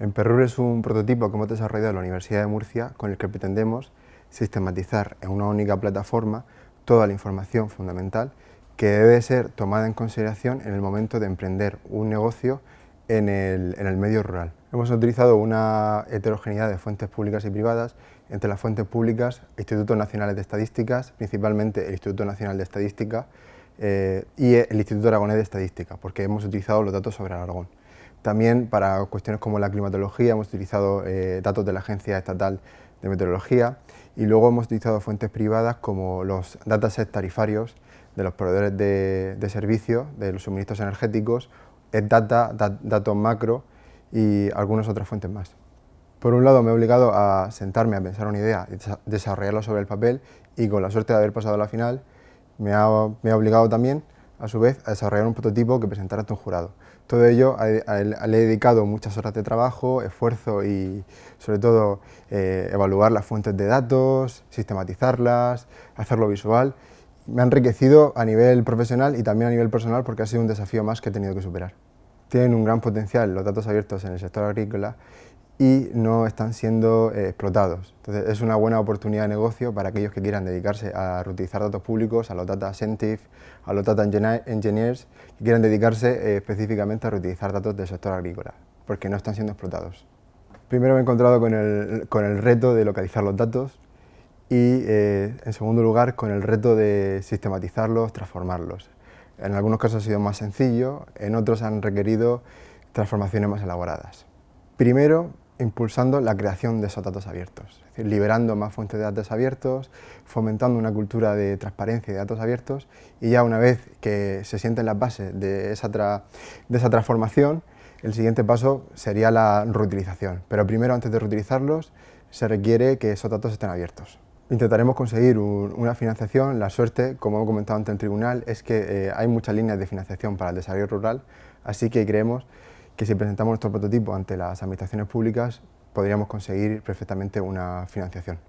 En Perrur es un prototipo que hemos desarrollado en la Universidad de Murcia con el que pretendemos sistematizar en una única plataforma toda la información fundamental que debe ser tomada en consideración en el momento de emprender un negocio en el, en el medio rural. Hemos utilizado una heterogeneidad de fuentes públicas y privadas, entre las fuentes públicas, Institutos Nacionales de Estadísticas, principalmente el Instituto Nacional de Estadística eh, y el Instituto Aragonés de Estadística, porque hemos utilizado los datos sobre Aragón. También para cuestiones como la climatología hemos utilizado eh, datos de la Agencia Estatal de Meteorología y luego hemos utilizado fuentes privadas como los datasets tarifarios de los proveedores de, servicios, de los suministros energéticos, data, datos macro y algunas otras fuentes más. Por un lado me he obligado a sentarme a pensar una idea, desarrollarla sobre el papel y con la suerte de haber pasado a la final me ha, me ha obligado también a su vez a desarrollar un prototipo que presentar ante un jurado. Todo ello le he dedicado muchas horas de trabajo, esfuerzo y sobre todo eh, evaluar las fuentes de datos, sistematizarlas, hacerlo visual. Me ha enriquecido a nivel profesional y también a nivel personal porque ha sido un desafío más que he tenido que superar. Tienen un gran potencial los datos abiertos en el sector agrícola y no están siendo eh, explotados. Entonces es una buena oportunidad de negocio para aquellos que quieran dedicarse a reutilizar datos públicos, a los data scientists, a los data engineers, que quieran dedicarse eh, específicamente a reutilizar datos del sector agrícola, porque no están siendo explotados. Primero me he encontrado con el, con el reto de localizar los datos y eh, en segundo lugar con el reto de sistematizarlos, transformarlos. En algunos casos ha sido más sencillo, en otros han requerido transformaciones más elaboradas. Primero, impulsando la creación de esos datos abiertos, es decir, liberando más fuentes de datos abiertos, fomentando una cultura de transparencia y de datos abiertos y ya una vez que se sienten las bases de esa, de esa transformación, el siguiente paso sería la reutilización, pero primero antes de reutilizarlos se requiere que esos datos estén abiertos. Intentaremos conseguir una financiación, la suerte, como he comentado ante el tribunal, es que eh, hay muchas líneas de financiación para el desarrollo rural, así que creemos que si presentamos nuestro prototipo ante las administraciones públicas podríamos conseguir perfectamente una financiación.